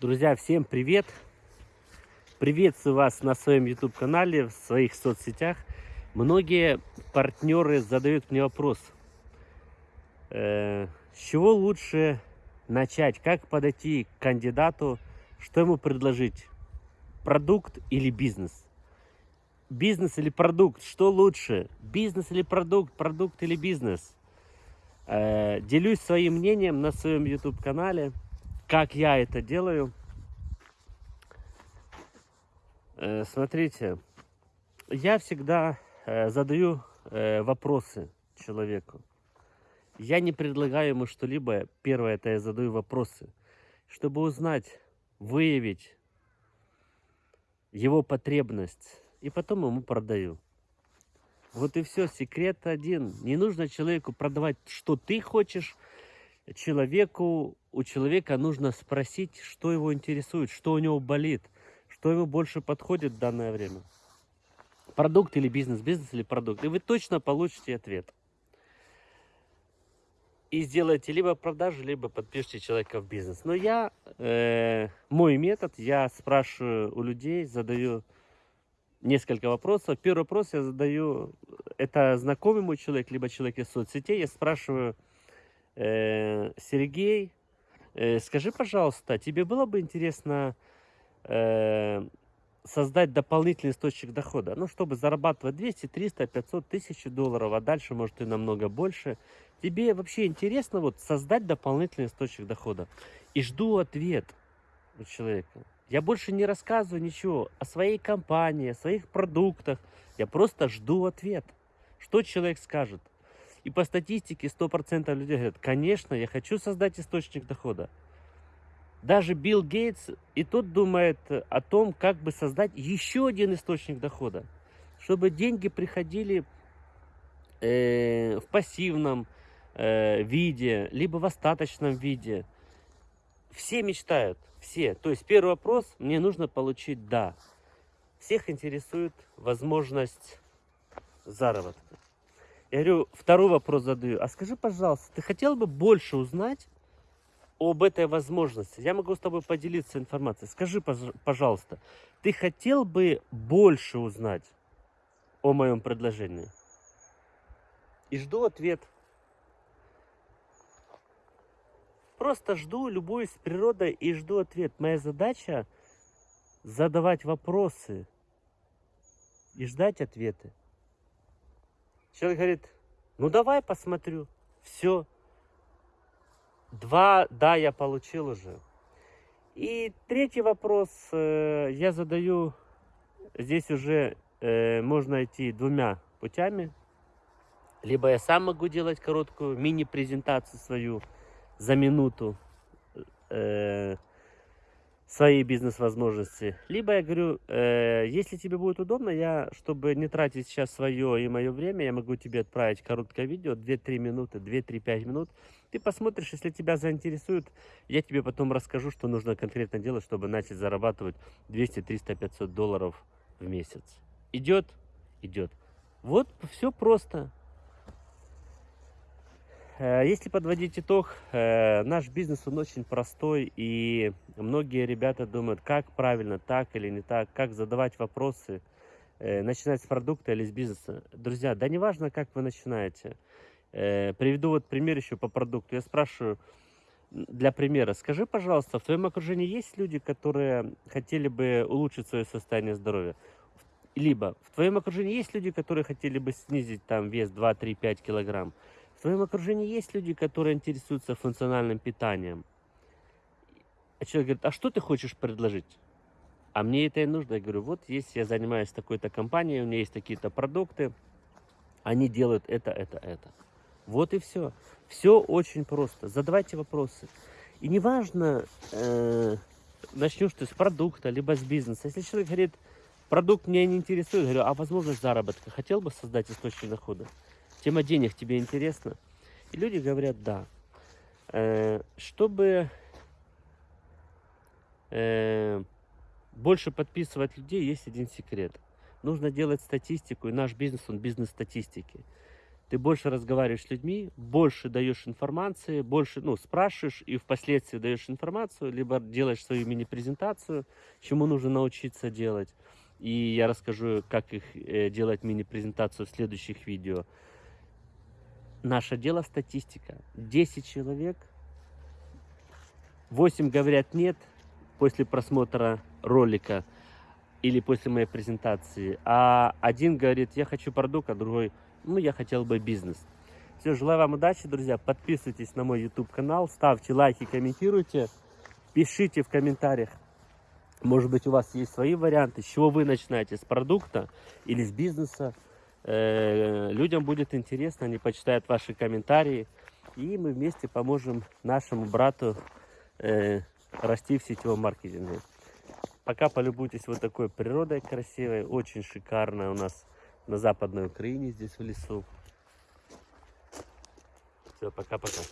Друзья, всем привет! Приветствую вас на своем YouTube канале, в своих соцсетях. Многие партнеры задают мне вопрос, э, с чего лучше начать, как подойти к кандидату, что ему предложить, продукт или бизнес? Бизнес или продукт, что лучше? Бизнес или продукт, продукт или бизнес? Э, делюсь своим мнением на своем YouTube канале как я это делаю. Э, смотрите, я всегда э, задаю э, вопросы человеку. Я не предлагаю ему что-либо. Первое, это я задаю вопросы, чтобы узнать, выявить его потребность. И потом ему продаю. Вот и все, секрет один. Не нужно человеку продавать, что ты хочешь, человеку, у человека нужно спросить, что его интересует, что у него болит, что ему больше подходит в данное время. Продукт или бизнес, бизнес или продукт. И вы точно получите ответ. И сделаете либо продажу, либо подпишите человека в бизнес. Но я, э, мой метод, я спрашиваю у людей, задаю несколько вопросов. Первый вопрос я задаю, это знакомый мой человек, либо человек из соцсетей. Я спрашиваю, Э, Сергей, э, скажи, пожалуйста, тебе было бы интересно э, создать дополнительный источник дохода, ну, чтобы зарабатывать 200, 300, 500 тысяч долларов, а дальше, может, и намного больше. Тебе вообще интересно вот создать дополнительный источник дохода? И жду ответ у человека. Я больше не рассказываю ничего о своей компании, о своих продуктах. Я просто жду ответ. Что человек скажет? И по статистике 100% людей говорят, конечно, я хочу создать источник дохода. Даже Билл Гейтс и тот думает о том, как бы создать еще один источник дохода. Чтобы деньги приходили э, в пассивном э, виде, либо в остаточном виде. Все мечтают, все. То есть первый вопрос, мне нужно получить «да». Всех интересует возможность заработка. Я говорю, второй вопрос задаю. А скажи, пожалуйста, ты хотел бы больше узнать об этой возможности? Я могу с тобой поделиться информацией. Скажи, пожалуйста, ты хотел бы больше узнать о моем предложении? И жду ответ. Просто жду, любуюсь природой и жду ответ. Моя задача задавать вопросы и ждать ответы. Человек говорит, ну давай посмотрю. Все. Два, да, я получил уже. И третий вопрос э, я задаю. Здесь уже э, можно идти двумя путями. Либо я сам могу делать короткую мини-презентацию свою за минуту. Э, свои бизнес-возможности. Либо я говорю, э, если тебе будет удобно, я, чтобы не тратить сейчас свое и мое время, я могу тебе отправить короткое видео, 2-3 минуты, 2-3-5 минут. Ты посмотришь, если тебя заинтересует, я тебе потом расскажу, что нужно конкретно делать, чтобы начать зарабатывать 200, 300, 500 долларов в месяц. Идет? Идет. Вот все просто. Э, если подводить итог, э, наш бизнес он очень простой, и многие ребята думают, как правильно, так или не так, как задавать вопросы, э, начинать с продукта или с бизнеса. Друзья, да не важно, как вы начинаете. Приведу вот пример еще по продукту. Я спрашиваю, для примера, скажи, пожалуйста, в твоем окружении есть люди, которые хотели бы улучшить свое состояние здоровья? Либо в твоем окружении есть люди, которые хотели бы снизить там вес 2, 3, 5 килограмм? В твоем окружении есть люди, которые интересуются функциональным питанием. А человек говорит, а что ты хочешь предложить? А мне это и нужно. Я говорю, вот есть, я занимаюсь такой-то компанией, у меня есть такие-то продукты, они делают это, это, это. Вот и все. Все очень просто. Задавайте вопросы. И неважно, э, начнешь ты с продукта, либо с бизнеса. Если человек говорит, продукт меня не интересует, говорю, а возможность заработка, хотел бы создать источник дохода? Тема денег тебе интересна? И люди говорят, да. Э, чтобы э, больше подписывать людей, есть один секрет. Нужно делать статистику, и наш бизнес, он бизнес статистики. ты больше разговариваешь с людьми, больше даешь информации, больше, ну, спрашиваешь и впоследствии даешь информацию, либо делаешь свою мини-презентацию, чему нужно научиться делать. И я расскажу, как их э, делать мини-презентацию в следующих видео. Наше дело статистика. 10 человек, 8 говорят нет после просмотра ролика или после моей презентации, а один говорит, я хочу продукт, а другой, ну, я хотел бы бизнес. Все, желаю вам удачи, друзья. Подписывайтесь на мой YouTube канал, ставьте лайки, комментируйте, пишите в комментариях. Может быть, у вас есть свои варианты, с чего вы начинаете, с продукта или с бизнеса. Э, Людям будет интересно, они почитают ваши комментарии, и мы вместе поможем нашему брату э, расти в сетевом маркетинге. Пока полюбуйтесь вот такой природой красивой, очень шикарно у нас на западной Украине, здесь в лесу. Все, пока-пока.